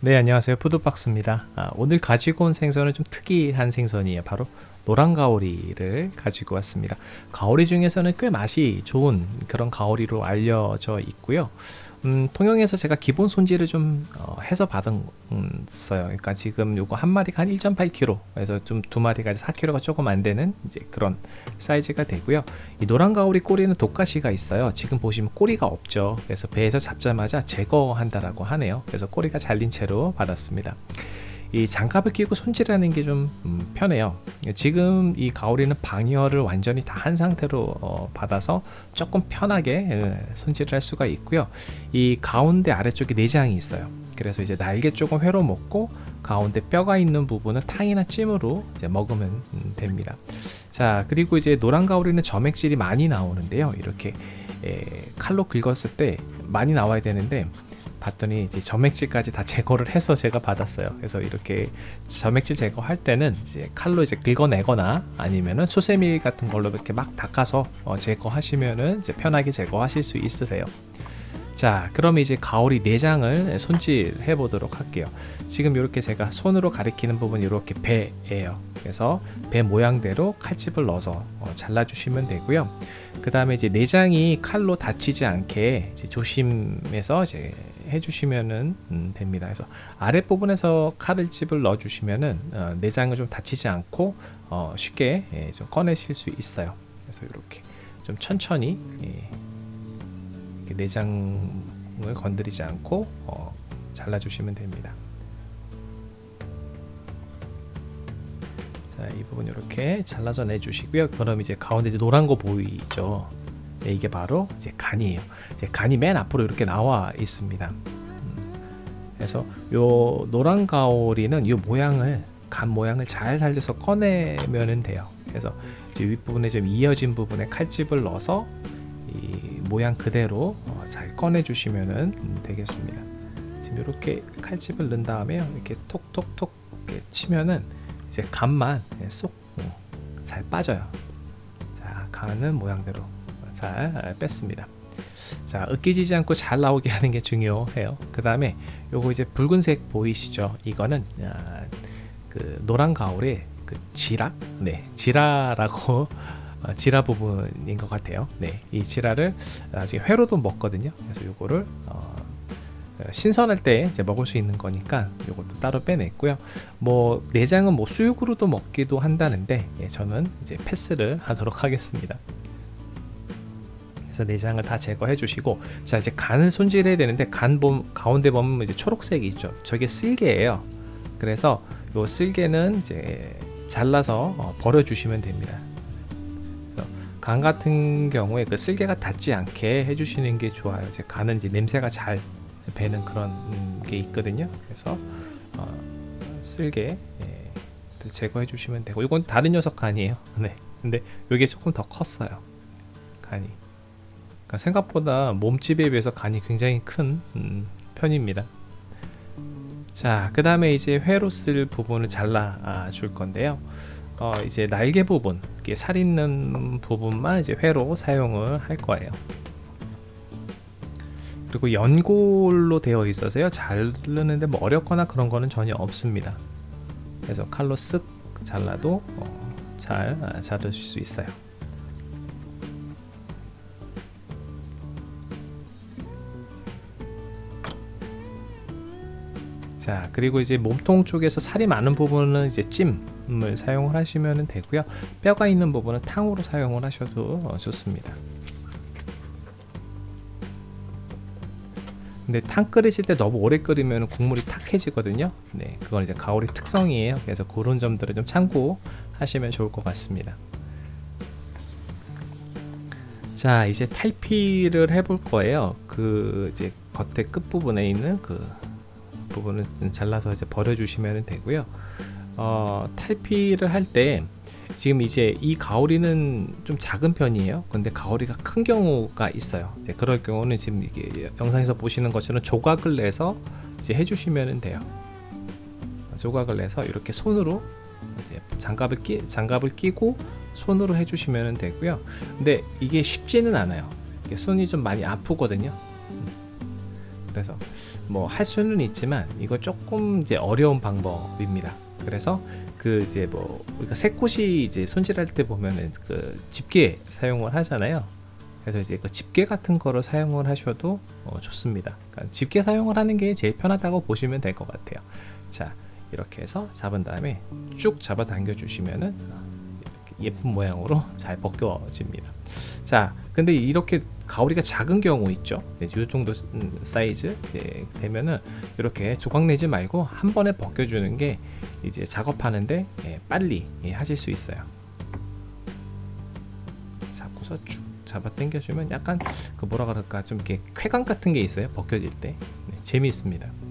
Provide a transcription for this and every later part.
네 안녕하세요. 푸드박스입니다. 아, 오늘 가지고 온 생선은 좀 특이한 생선이에요 바로 노란 가오리를 가지고 왔습니다. 가오리 중에서는 꽤 맛이 좋은 그런 가오리로 알려져 있고요. 음, 통영에서 제가 기본 손질을 좀 어, 해서 받았어요. 그러니까 지금 요거 한 마리가 한 1.8kg 그래서 좀 두 마리가 4kg가 조금 안 되는 이제 그런 사이즈가 되고요. 이 노란 가오리 꼬리는 독가시가 있어요. 지금 보시면 꼬리가 없죠. 그래서 배에서 잡자마자 제거한다라고 하네요. 그래서 꼬리가 잘린 채로 받았습니다. 이 장갑을 끼고 손질하는 게좀 음, 편해요 지금 이 가오리는 방열을 완전히 다 한 상태로 어, 받아서 조금 편하게 어, 손질을 할 수가 있고요. 이 가운데 아래쪽에 내장이 있어요. 그래서 이제 날개 쪽은 회로 먹고 가운데 뼈가 있는 부분은 탕이나 찜으로 이제 먹으면 음, 됩니다. 자 그리고 이제 노란 가오리는 점액질이 많이 나오는데요. 이렇게 에, 칼로 긁었을 때 많이 나와야 되는데 봤더니 이제 점액질까지 다 제거를 해서 제가 받았어요. 그래서 이렇게 점액질 제거할 때는 이제 칼로 이제 긁어내거나 아니면은 수세미 같은 걸로 이렇게 막 닦아서 어 제거하시면은 이제 편하게 제거하실 수 있으세요. 자 그럼 이제 가오리 내장을 손질해 보도록 할게요. 지금 이렇게 제가 손으로 가리키는 부분 이렇게 배예요. 그래서 배 모양대로 칼집을 넣어서 어, 잘라 주시면 되고요. 그 다음에 이제 내장이 칼로 다치지 않게 조심해서 이제 해주시면 음, 됩니다. 그래서 아랫부분에서 칼을 집을 넣어주시면은 어, 내장을 좀 다치지 않고 어, 쉽게 예, 좀 꺼내실 수 있어요. 그래서 이렇게 좀 천천히 예, 내장을 건드리지 않고 어, 잘라주시면 됩니다. 자, 이 부분 이렇게 잘라서 내주시고요. 그럼 이제 가운데 이제 노란 거 보이죠? 네, 이게 바로 이제 간이에요. 이제 간이 맨 앞으로 이렇게 나와 있습니다. 음, 그래서 요 노란 가오리는 이 모양을 간 모양을 잘 살려서 꺼내면 돼요. 그래서 이제 윗부분에 좀 이어진 부분에 칼집을 넣어서 이 모양 그대로 어, 잘 꺼내 주시면 되겠습니다. 지금 이렇게 칼집을 넣은 다음에 이렇게 톡톡톡 이렇게 치면은 이제 간만 쏙잘 어, 빠져요. 자, 간은 모양대로 잘 뺐습니다. 자 으깨지지 않고 잘 나오게 하는 게 중요해요. 그 다음에 요거 이제 붉은색 보이시죠? 이거는 아, 그 노란 가을의 그 지라? 네 지라라고 어, 지라 부분인 것 같아요. 네이 지라를 나중에 회로도 먹거든요. 그래서 요거를 어, 신선할 때 이제 먹을 수 있는 거니까 이것도 따로 빼냈고요. 뭐 내장은 뭐 수육으로도 먹기도 한다는데 예, 저는 이제 패스를 하도록 하겠습니다 그래서 내장을 다 제거해 주시고 자 이제 간을 손질해야 되는데 간 봄, 가운데 보면 이제 초록색이 있죠. 저게 쓸개예요. 그래서 요 쓸개는 이제 잘라서 어, 버려 주시면 됩니다. 간 같은 경우에 그 쓸개가 닿지 않게 해주시는 게 좋아요. 이제 간은 이제 냄새가 잘 배는 그런 게 있거든요. 그래서 어, 쓸개 예, 제거해 주시면 되고 이건 다른 녀석 간이에요. 네. 근데 이게 조금 더 컸어요. 간이 그러니까 생각보다 몸집에 비해서 간이 굉장히 큰 음, 편입니다. 자 그 다음에 이제 회로 쓸 부분을 잘라 아, 줄 건데요. 어, 이제 날개 부분 살 있는 부분만 이제 회로 사용을 할 거예요. 그리고 연골로 되어 있어서요. 자르는데 뭐 어렵거나 그런 거는 전혀 없습니다. 그래서 칼로 쓱 잘라도 어, 잘 아, 자르실 수 있어요 자 그리고 이제 몸통 쪽에서 살이 많은 부분은 이제 찜을 사용을 하시면 되고요. 뼈가 있는 부분은 탕으로 사용을 하셔도 어, 좋습니다. 근데 탕 끓이실 때 너무 오래 끓이면 국물이 탁해지거든요. 네 그건 이제 가오리 특성이에요. 그래서 그런 점들을 좀 참고하시면 좋을 것 같습니다. 자 이제 탈피를 해볼 거예요. 그 이제 겉에 끝부분에 있는 그 부분을 잘라서 이제 버려주시면 되고요. 어, 탈피를 할 때 지금 이제 이 가오리는 좀 작은 편이에요. 근데 가오리가 큰 경우가 있어요. 이제 그럴 경우는 지금 이게 영상에서 보시는 것처럼 조각을 내서 이제 해주시면 돼요. 조각을 내서 이렇게 손으로 장갑을 끼 장갑을 끼고 손으로 해주시면 되고요. 근데 이게 쉽지는 않아요. 손이 좀 많이 아프거든요. 그래서 뭐 할 수는 있지만 이거 조금 이제 어려운 방법입니다. 그래서 그 이제 뭐 우리가 새꽃이 이제 손질할 때 보면은 그 집게 사용을 하잖아요. 그래서 이제 그 집게 같은 거를 사용을 하셔도 어, 좋습니다. 그러니까 집게 사용을 하는 게 제일 편하다고 보시면 될 것 같아요. 자 이렇게 해서 잡은 다음에 쭉 잡아 당겨 주시면은 예쁜 모양으로 잘 벗겨집니다. 자, 근데 이렇게 가오리가 작은 경우 있죠. 이 정도 음, 사이즈 되면은 이렇게 조각 내지 말고 한 번에 벗겨주는 게 이제 작업하는데 예, 빨리 예, 하실 수 있어요. 잡고서 쭉 잡아 당겨주면 약간 그 뭐라 그럴까 좀 이렇게 쾌감 같은 게 있어요. 벗겨질 때 네, 재미있습니다.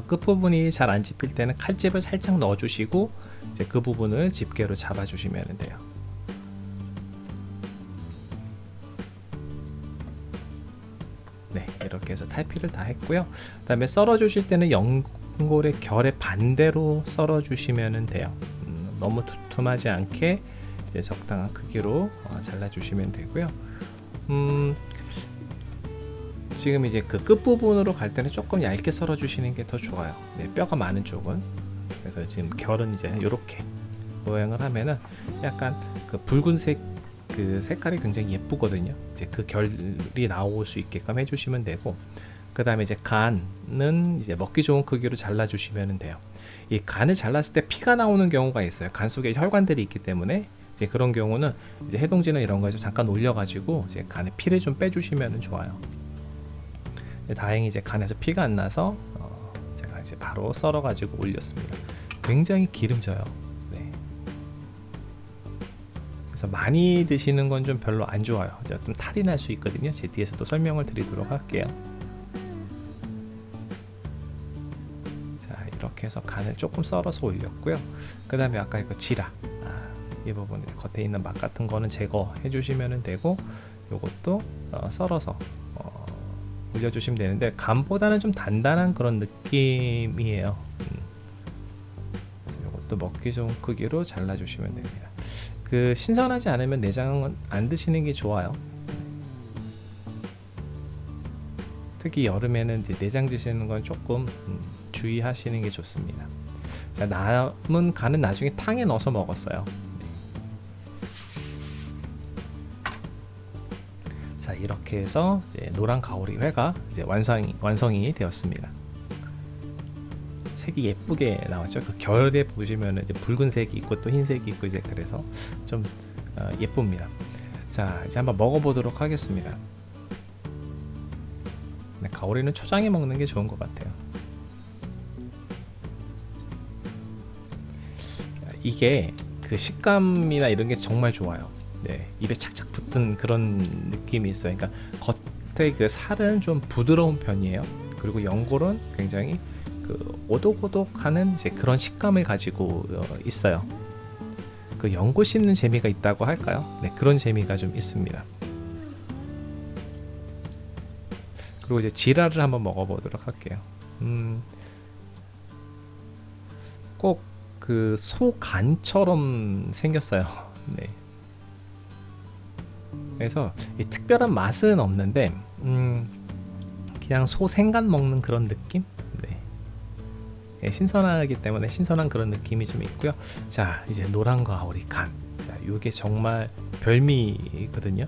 저 끝부분이 잘 안 집힐 때는 칼집을 살짝 넣어주시고 이제 그 부분을 집게로 잡아주시면 돼요. 네, 이렇게 해서 탈피를 다 했고요. 그 다음에 썰어 주실 때는 연골의 결의 반대로 썰어 주시면 돼요. 음, 너무 두툼하지 않게 적당한 크기로 어, 잘라 주시면 되고요. 음, 지금 이제 그 끝부분으로 갈 때는 조금 얇게 썰어 주시는 게 더 좋아요. 네, 뼈가 많은 쪽은. 그래서 지금 결은 이제 이렇게 모양을 하면은 약간 그 붉은색 그 색깔이 굉장히 예쁘거든요. 이제 그 결이 나올 수 있게끔 해주시면 되고 그 다음에 이제 간은 이제 먹기 좋은 크기로 잘라 주시면 돼요. 이 간을 잘랐을 때 피가 나오는 경우가 있어요. 간 속에 혈관들이 있기 때문에. 이제 그런 경우는 이제 해동제나 이런 거에서 잠깐 올려 가지고 이제 간에 피를 좀 빼주시면 좋아요 다행히 이제 간에서 피가 안 나서 어, 제가 이제 바로 썰어 가지고 올렸습니다. 굉장히 기름져요. 네. 그래서 많이 드시는 건 좀 별로 안 좋아요. 좀 탈이 날 수 있거든요. 제 뒤에서 또 설명을 드리도록 할게요. 자 이렇게 해서 간을 조금 썰어서 올렸고요. 그 다음에 아까 이거 지라. 아, 이 부분 겉에 있는 맛 같은 거는 제거해 주시면 되고 요것도 어, 썰어서 올려주시면 되는데 감보다는 좀 단단한 그런 느낌이에요. 음. 이것도 먹기 좋은 크기로 잘라주시면 됩니다. 그 신선하지 않으면 내장은 안 드시는 게 좋아요. 특히 여름에는 이제 내장 드시는 건 조금 음, 주의하시는 게 좋습니다. 자, 남은 간은 나중에 탕에 넣어서 먹었어요 이렇게 해서 노란 가오리 회가 이제 완성이, 완성이 되었습니다. 색이 예쁘게 나왔죠. 그 결에 보시면 이제 붉은색이 있고 또 흰색이 있고 이제 그래서 좀 어, 예쁩니다. 자 이제 한번 먹어보도록 하겠습니다. 네, 가오리는 초장에 먹는 게 좋은 것 같아요. 이게 그 식감이나 이런 게 정말 좋아요 네, 입에 착착 붙은 그런 느낌이 있어요. 그러니까 겉에 그 살은 좀 부드러운 편이에요. 그리고 연골은 굉장히 그 오독오독하는 이제 그런 식감을 가지고 어, 있어요. 그 연골 씹는 재미가 있다고 할까요? 네, 그런 재미가 좀 있습니다. 그리고 이제 지라를 한번 먹어보도록 할게요. 음, 꼭 그 소간처럼 생겼어요. 네. 그래서 특별한 맛은 없는데 음, 그냥 소 생간 먹는 그런 느낌? 네. 네, 신선하기 때문에 신선한 그런 느낌이 좀 있고요. 자 이제 노란과 우리 간. 자 이게 정말 별미거든요.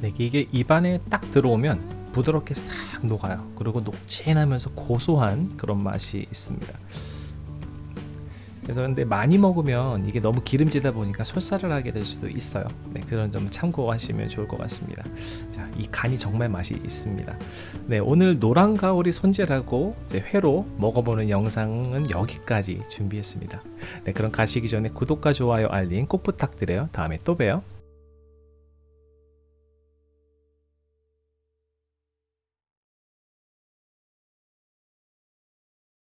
네, 이게 입안에 딱 들어오면 부드럽게 싹 녹아요. 그리고 녹진하면서 고소한 그런 맛이 있습니다. 그래서 근데 많이 먹으면 이게 너무 기름지다 보니까 설사를 하게 될 수도 있어요. 네, 그런 점 참고하시면 좋을 것 같습니다. 자, 이 간이 정말 맛이 있습니다. 네, 오늘 노란 가오리 손질하고 회로 먹어보는 영상은 여기까지 준비했습니다. 네, 그럼 가시기 전에 구독과 좋아요 알림 꼭 부탁드려요. 다음에 또 봬요